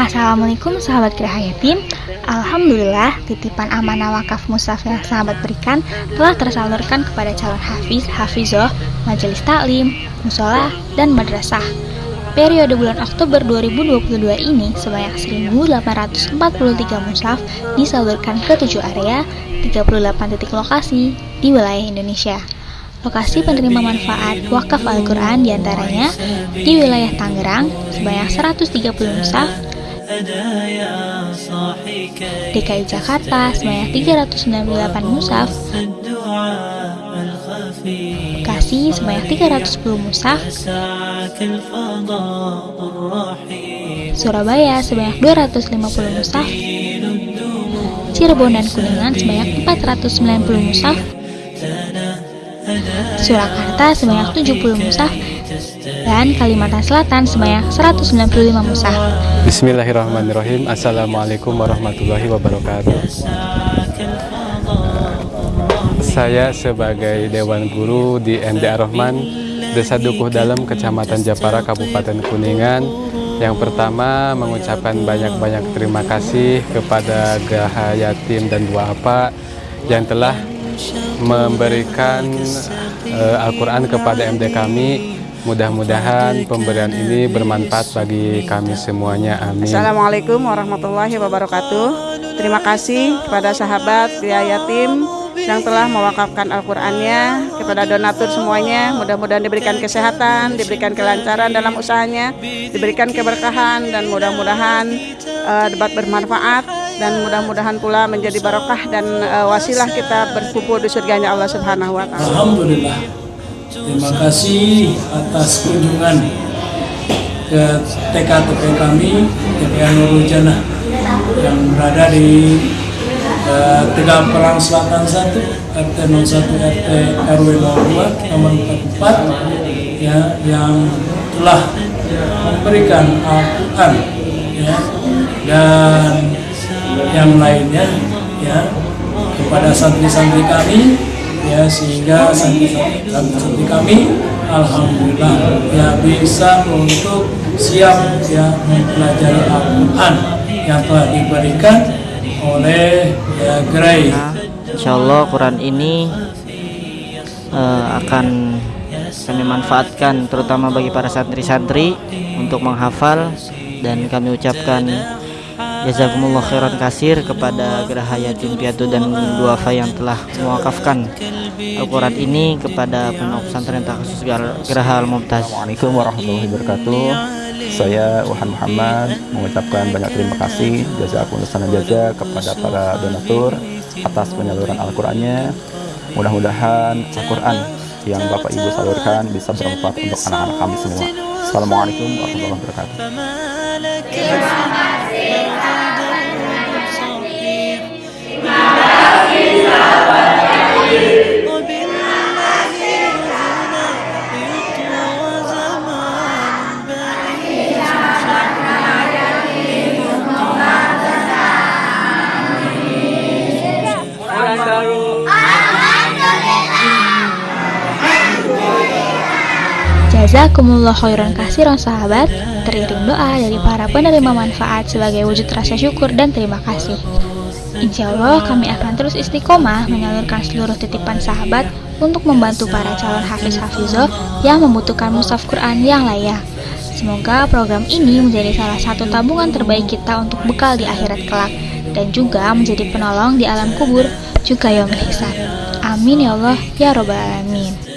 Assalamualaikum sahabat Geraha Yatim Alhamdulillah titipan amanah wakaf musaf yang sahabat berikan telah tersalurkan kepada calon hafiz, hafizoh, majelis taklim, musola, dan madrasah. Periode bulan Oktober 2022 ini sebanyak 1843 musaf disalurkan ke 7 area, 38 titik lokasi di wilayah Indonesia. Lokasi penerima manfaat wakaf Al-Quran di antaranya di wilayah Tangerang sebanyak 130 musaf, DKI Jakarta sebanyak 398 musaf. Bekasi sebanyak 310 musaf. Surabaya sebanyak 250 musaf. Cirebon dan Kuningan sebanyak 490 musaf. Surakarta sebanyak 70 musaf dan Kalimantan Selatan sebanyak 195 musaf. Bismillahirrahmanirrahim. Assalamualaikum warahmatullahi wabarakatuh. Saya sebagai Dewan Guru di ND Ar-Rahman, Desa Dukuh Dalam, Kecamatan Japara, Kabupaten Kuningan. Yang pertama mengucapkan banyak-banyak terima kasih kepada Geraha Yatim dan Dua Apa yang telah memberikan uh, Al-Quran kepada MD kami Mudah-mudahan pemberian ini bermanfaat bagi kami semuanya. Amin. Assalamualaikum warahmatullahi wabarakatuh. Terima kasih kepada sahabat Gria Yatim yang telah mewakafkan Al-Qur'annya kepada donatur semuanya. Mudah-mudahan diberikan kesehatan, diberikan kelancaran dalam usahanya, diberikan keberkahan dan mudah-mudahan uh, debat bermanfaat dan mudah-mudahan pula menjadi barokah dan uh, wasilah kita berkumpul di surganya Allah Subhanahu wa taala. Alhamdulillah. Terima kasih atas kunjungan ke TKTP kami, TPA Nurul Jannah yang berada di uh, Tegal Perang Selatan 1, RT 01 RT RW 02 nomor 44 ya, yang telah memberikan Al-Quran ya, dan yang lainnya ya kepada santri-santri kami ya sehingga santri kami alhamdulillah ya bisa untuk siap ya mempelajari Al-Qur'an yang telah diberikan oleh ya Gray. Insya Allah Quran ini uh, akan kami manfaatkan terutama bagi para santri-santri untuk menghafal dan kami ucapkan Jazakumullah khairan kasir kepada Geraha Yatim Piatu dan Duafa yang telah mewakafkan Al-Quran ini kepada pondok pesantren khusus Geraha Al-Mumtaz. Assalamualaikum warahmatullahi wabarakatuh. Saya Wahan Muhammad mengucapkan banyak terima kasih jazakumullah sana jaza kepada para donatur atas penyaluran Al-Qur'annya. Mudah-mudahan Al-Qur'an yang Bapak Ibu salurkan bisa bermanfaat untuk anak-anak kami semua. Assalamualaikum warahmatullahi wabarakatuh. Terima kasih. Jazakumullah khairan kasiran sahabat. Teriring doa dari para penerima manfaat sebagai wujud rasa syukur dan terima kasih. Insya Allah kami akan terus istiqomah menyalurkan seluruh titipan sahabat Untuk membantu para calon hafiz-hafizoh yang membutuhkan musaf Quran yang layak. Semoga program ini menjadi salah satu tabungan terbaik kita untuk bekal di akhirat kelak Dan juga menjadi penolong di alam kubur juga yang hisab Amin ya Allah ya Robbal Alamin